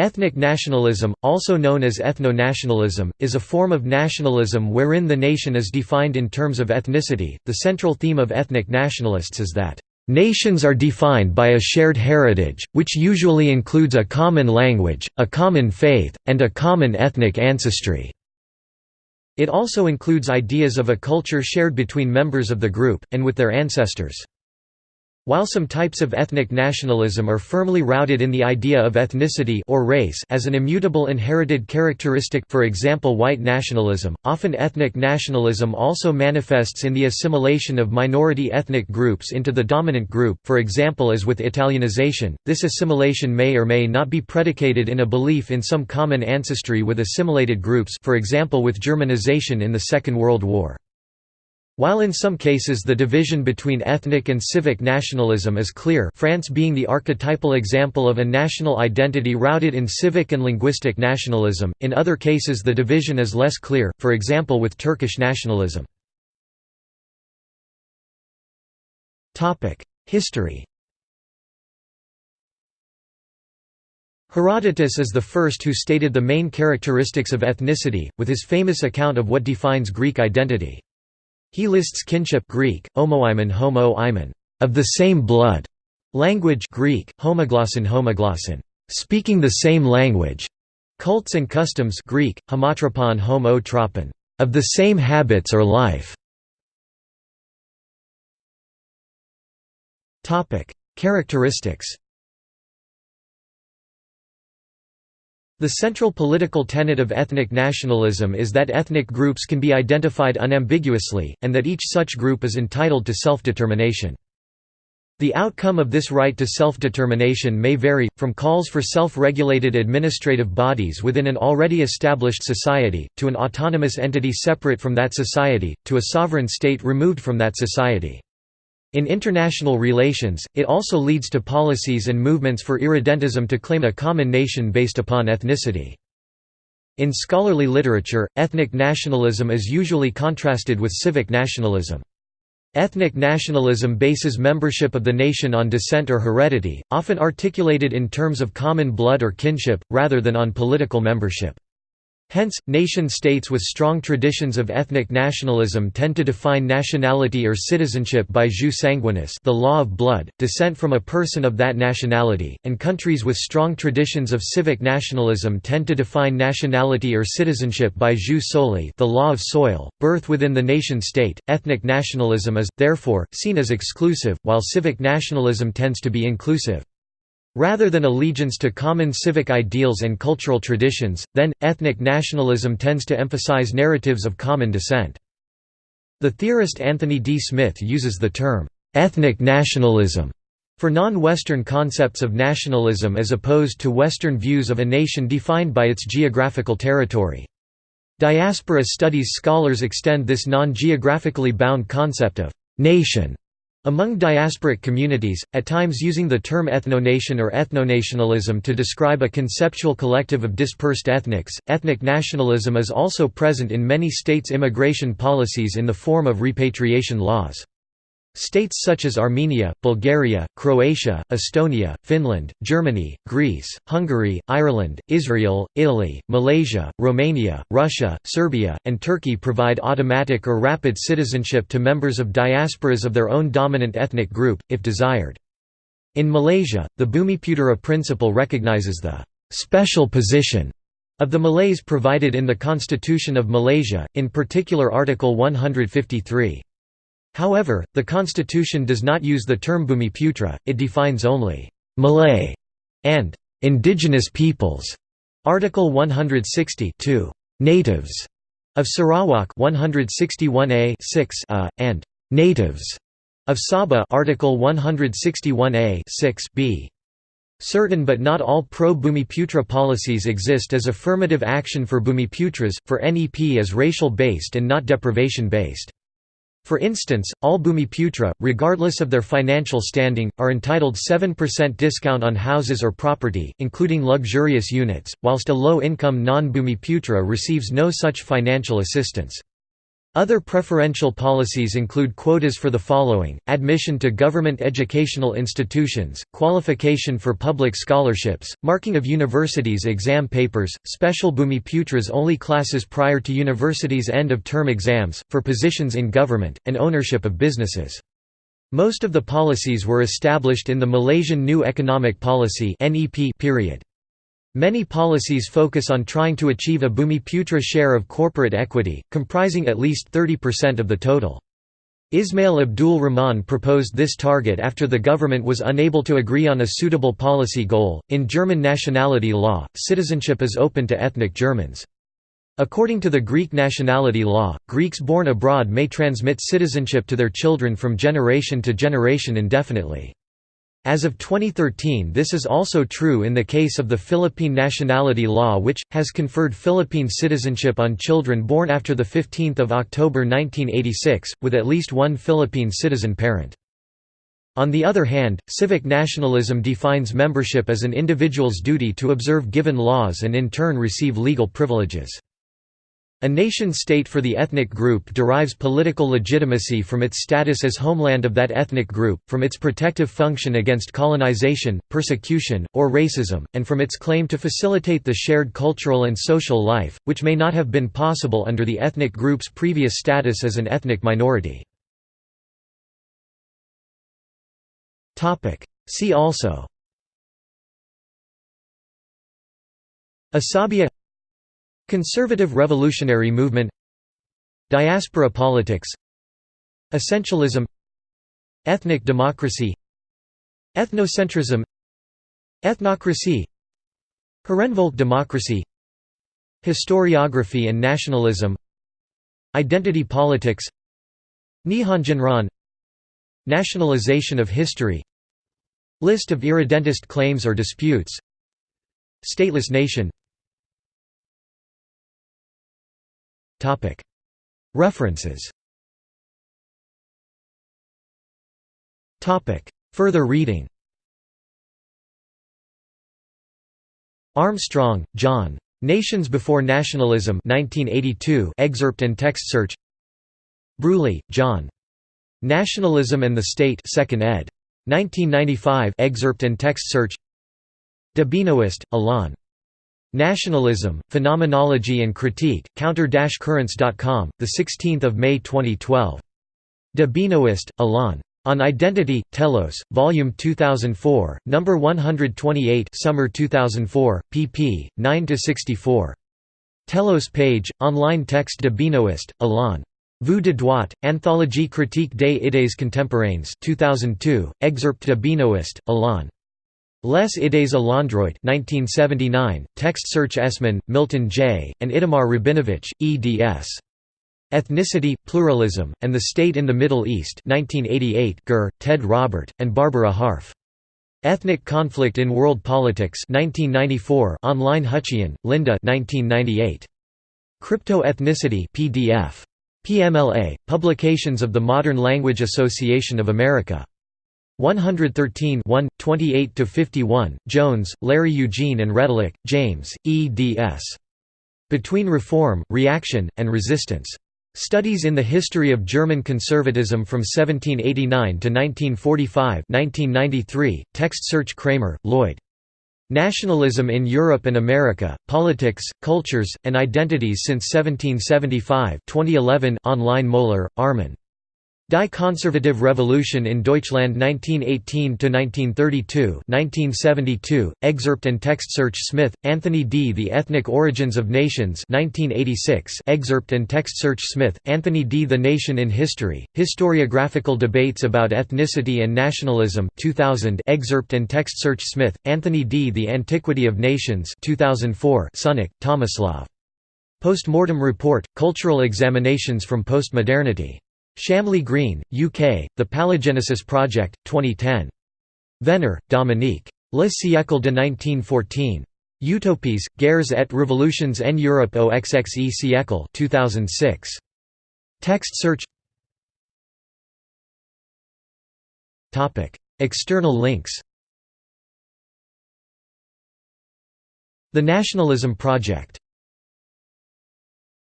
Ethnic nationalism, also known as ethno-nationalism, is a form of nationalism wherein the nation is defined in terms of ethnicity. The central theme of ethnic nationalists is that nations are defined by a shared heritage, which usually includes a common language, a common faith, and a common ethnic ancestry. It also includes ideas of a culture shared between members of the group, and with their ancestors. While some types of ethnic nationalism are firmly rooted in the idea of ethnicity or race as an immutable inherited characteristic for example white nationalism, often ethnic nationalism also manifests in the assimilation of minority ethnic groups into the dominant group for example as with Italianization, this assimilation may or may not be predicated in a belief in some common ancestry with assimilated groups for example with Germanization in the Second World War. While in some cases the division between ethnic and civic nationalism is clear France being the archetypal example of a national identity rooted in civic and linguistic nationalism, in other cases the division is less clear, for example with Turkish nationalism. History Herodotus is the first who stated the main characteristics of ethnicity, with his famous account of what defines Greek identity. He lists kinship Greek, homoimen homo -imen, of the same blood, language Greek, homoglossin homoglossin, speaking the same language, cults and customs Greek, homotropon homo tropon, of the same habits or life. Characteristics The central political tenet of ethnic nationalism is that ethnic groups can be identified unambiguously, and that each such group is entitled to self-determination. The outcome of this right to self-determination may vary, from calls for self-regulated administrative bodies within an already established society, to an autonomous entity separate from that society, to a sovereign state removed from that society. In international relations, it also leads to policies and movements for irredentism to claim a common nation based upon ethnicity. In scholarly literature, ethnic nationalism is usually contrasted with civic nationalism. Ethnic nationalism bases membership of the nation on descent or heredity, often articulated in terms of common blood or kinship, rather than on political membership. Hence, nation-states with strong traditions of ethnic nationalism tend to define nationality or citizenship by jus sanguinis the law of blood, descent from a person of that nationality, and countries with strong traditions of civic nationalism tend to define nationality or citizenship by jus soli the law of soil, birth within the nation-state. Ethnic nationalism is, therefore, seen as exclusive, while civic nationalism tends to be inclusive. Rather than allegiance to common civic ideals and cultural traditions, then, ethnic nationalism tends to emphasize narratives of common descent. The theorist Anthony D. Smith uses the term, "'ethnic nationalism' for non-Western concepts of nationalism as opposed to Western views of a nation defined by its geographical territory. Diaspora studies scholars extend this non-geographically bound concept of «nation» Among diasporic communities, at times using the term ethnonation or ethnonationalism to describe a conceptual collective of dispersed ethnics, ethnic nationalism is also present in many states' immigration policies in the form of repatriation laws. States such as Armenia, Bulgaria, Croatia, Estonia, Finland, Germany, Greece, Hungary, Ireland, Israel, Italy, Malaysia, Romania, Russia, Serbia, and Turkey provide automatic or rapid citizenship to members of diasporas of their own dominant ethnic group, if desired. In Malaysia, the Bumiputera principle recognizes the «special position» of the Malays provided in the Constitution of Malaysia, in particular Article 153. However, the constitution does not use the term Bumiputra, it defines only «Malay» and «indigenous peoples». Article 160 «natives» of Sarawak 161A 6 a, and «natives» of Sabah Article 161A 6 b. Certain but not all pro-Bumiputra policies exist as affirmative action for Bumiputras, for NEP as racial-based and not deprivation-based. For instance, all Bumiputra, regardless of their financial standing, are entitled 7% discount on houses or property, including luxurious units, whilst a low-income non-Bumiputra receives no such financial assistance. Other preferential policies include quotas for the following, admission to government educational institutions, qualification for public scholarships, marking of universities' exam papers, special Bhumiputras only classes prior to universities' end-of-term exams, for positions in government, and ownership of businesses. Most of the policies were established in the Malaysian New Economic Policy period. Many policies focus on trying to achieve a Bhumiputra share of corporate equity, comprising at least 30% of the total. Ismail Abdul Rahman proposed this target after the government was unable to agree on a suitable policy goal. In German nationality law, citizenship is open to ethnic Germans. According to the Greek nationality law, Greeks born abroad may transmit citizenship to their children from generation to generation indefinitely. As of 2013 this is also true in the case of the Philippine nationality law which, has conferred Philippine citizenship on children born after 15 October 1986, with at least one Philippine citizen parent. On the other hand, civic nationalism defines membership as an individual's duty to observe given laws and in turn receive legal privileges. A nation-state for the ethnic group derives political legitimacy from its status as homeland of that ethnic group, from its protective function against colonization, persecution, or racism, and from its claim to facilitate the shared cultural and social life, which may not have been possible under the ethnic group's previous status as an ethnic minority. See also Asabia Conservative revolutionary movement Diaspora politics Essentialism Ethnic democracy Ethnocentrism Ethnocracy Herrenvolk democracy Historiography and nationalism Identity politics Nihonjinron Nationalization of history List of irredentist claims or disputes Stateless nation References Further reading Armstrong, John. Nations Before Nationalism 1982 excerpt and text search Breuilly, John. Nationalism and the State 2nd ed. 1995 excerpt and text search De Benoist, Alain. Nationalism, Phenomenology and Critique, counter-currents.com, 16 May 2012. De Benoist, Alain. On Identity, Telos, Volume 2004, No. 128 Summer 2004, pp. 9–64. Telos page, online text De Benoist, Alain. Vu de droite, Anthologie critique des idées contemporaines 2002, excerpt De Benoist, Alain. Les Idées à l'endroit 1979, text search Esman, Milton J., and Itamar Rabinovich, eds. Ethnicity, Pluralism, and the State in the Middle East 1988 Gurr, Ted Robert, and Barbara Harff. Ethnic Conflict in World Politics 1994 online Hutcheon, Linda 1998. Crypto-Ethnicity PDF. PMLA, Publications of the Modern Language Association of America. 113 1, 28–51, Jones, Larry Eugene and Retallack, James, eds. Between Reform, Reaction, and Resistance. Studies in the History of German Conservatism from 1789 to 1945 1993, text search Kramer, Lloyd. Nationalism in Europe and America, Politics, Cultures, and Identities since 1775 2011 online Mohler, Armin. Die Konservative Revolution in Deutschland 1918–1932 1972, excerpt and text search Smith, Anthony D. The Ethnic Origins of Nations 1986, excerpt and text search Smith, Anthony D. The Nation in History, Historiographical Debates about Ethnicity and Nationalism 2000, excerpt and text search Smith, Anthony D. The Antiquity of Nations 2004, Sunic, Tomislav. Postmortem Report, Cultural Examinations from Postmodernity. Shamley Green, UK, The Palingenesis Project, 2010. Venner, Dominique. Le siècle de 1914. Utopies, Guerres et Révolutions en Europe au XXe siècle 2006. Text search External links The Nationalism Project